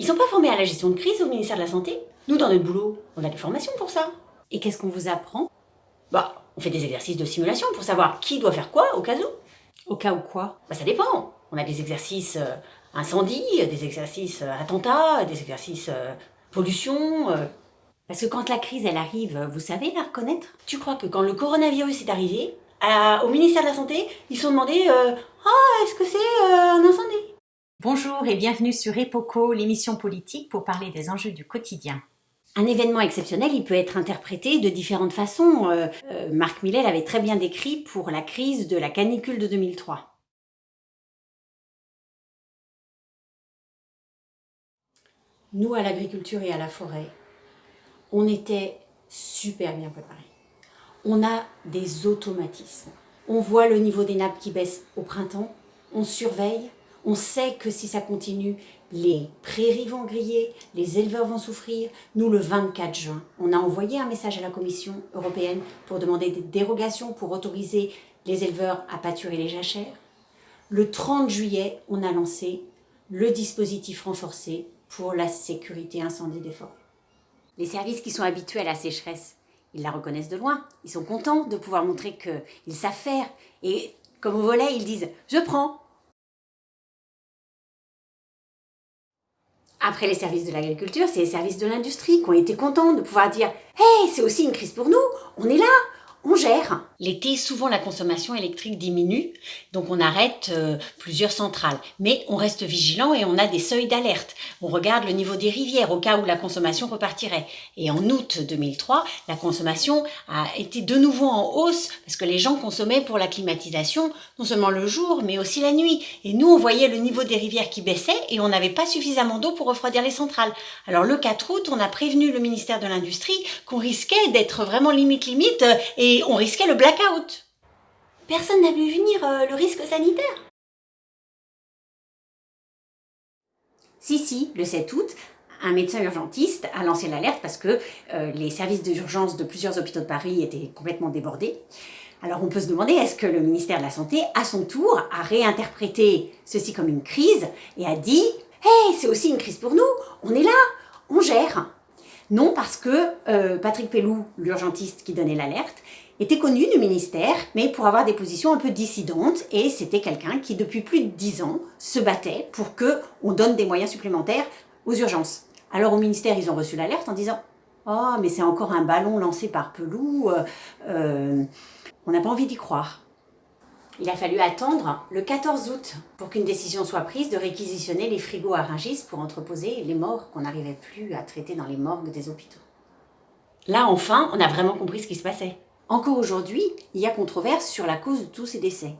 Ils sont pas formés à la gestion de crise au ministère de la Santé. Nous, dans notre boulot, on a des formations pour ça. Et qu'est-ce qu'on vous apprend? Bah, on fait des exercices de simulation pour savoir qui doit faire quoi au cas où. Au cas où quoi? Bah, ça dépend. On a des exercices euh, incendie, des exercices euh, attentats, des exercices euh, pollution. euh. Parce que quand la crise, elle arrive, vous savez la reconnaître? Tu crois que quand le coronavirus est arrivé, à- au ministère de la Santé, ils se sont demandé euh, Ah, est-ce que c'est un incendie? Bonjour et bienvenue sur Epoco, l'émission politique pour parler des enjeux du quotidien. Un événement exceptionnel, il peut être interprété de différentes façons. Euh, euh, Marc Millet l'avait très bien décrit pour la crise de la canicule de 2003. Nous, à l'agriculture et à la forêt, on était super bien préparés. On a des automatismes. On voit le niveau des nappes qui baisse au printemps, on surveille, on sait que si ça continue, les prairies vont griller, les éleveurs vont souffrir. Nous, le 24 juin, on a envoyé un message à la Commission européenne pour demander des dérogations pour autoriser les éleveurs à pâturer les jachères. Le 30 juillet, on a lancé le dispositif renforcé pour la sécurité incendie des forêts. Les services qui sont habitués à la sécheresse, ils la reconnaissent de loin. Ils sont contents de pouvoir montrer qu'ils savent faire. Et comme au volet, ils disent « je prends ». Après les services de l'agriculture, c'est les services de l'industrie qui ont été contents de pouvoir dire « Hey, c'est aussi une crise pour nous, on est là, on gère ». L'été, souvent la consommation électrique diminue, donc on arrête euh, plusieurs centrales. Mais on reste vigilant et on a des seuils d'alerte. On regarde le niveau des rivières au cas où la consommation repartirait. Et en août 2003, la consommation a été de nouveau en hausse parce que les gens consommaient pour la climatisation, non seulement le jour, mais aussi la nuit. Et nous, on voyait le niveau des rivières qui baissait et on n'avait pas suffisamment d'eau pour refroidir les centrales. Alors le 4 août, on a prévenu le ministère de l'Industrie qu'on risquait d'être vraiment limite limite euh, et on risquait le blackout. Personne n'a vu venir euh, le risque sanitaire. Si, si, le 7 août, un médecin urgentiste a lancé l'alerte parce que euh, les services d'urgence de plusieurs hôpitaux de Paris étaient complètement débordés. Alors on peut se demander, est-ce que le ministère de la Santé, à son tour, a réinterprété ceci comme une crise et a dit « Hey, c'est aussi une crise pour nous, on est là, on gère ». Non, parce que euh, Patrick Pellou, l'urgentiste qui donnait l'alerte, était connu du ministère, mais pour avoir des positions un peu dissidentes, et c'était quelqu'un qui, depuis plus de dix ans, se battait pour que on donne des moyens supplémentaires aux urgences. Alors au ministère, ils ont reçu l'alerte en disant « Oh, mais c'est encore un ballon lancé par Pelou, euh, euh, on n'a pas envie d'y croire ». Il a fallu attendre le 14 août pour qu'une décision soit prise de réquisitionner les frigos à Rungis pour entreposer les morts qu'on n'arrivait plus à traiter dans les morgues des hôpitaux. Là, enfin, on a vraiment compris ce qui se passait. Encore aujourd'hui, il y a controverse sur la cause de tous ces décès.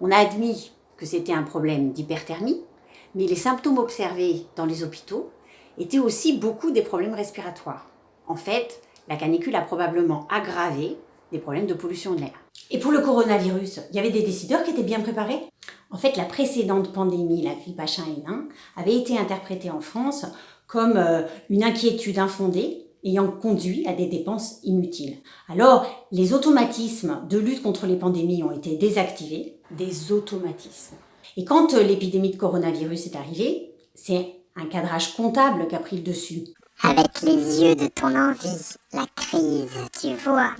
On a admis que c'était un problème d'hyperthermie, mais les symptômes observés dans les hôpitaux étaient aussi beaucoup des problèmes respiratoires. En fait, la canicule a probablement aggravé des problèmes de pollution de l'air. Et pour le coronavirus, il y avait des décideurs qui étaient bien préparés? En fait, la précédente pandémie, la grippe H1N1, avait été interprétée en France comme euh, une inquiétude infondée ayant conduit à des dépenses inutiles. Alors, les automatismes de lutte contre les pandémies ont été désactivés, des automatismes. Et quand euh, l'épidémie de coronavirus est arrivée, c'est un cadrage comptable qui a pris le dessus. Avec les yeux de ton envie, la crise, tu vois.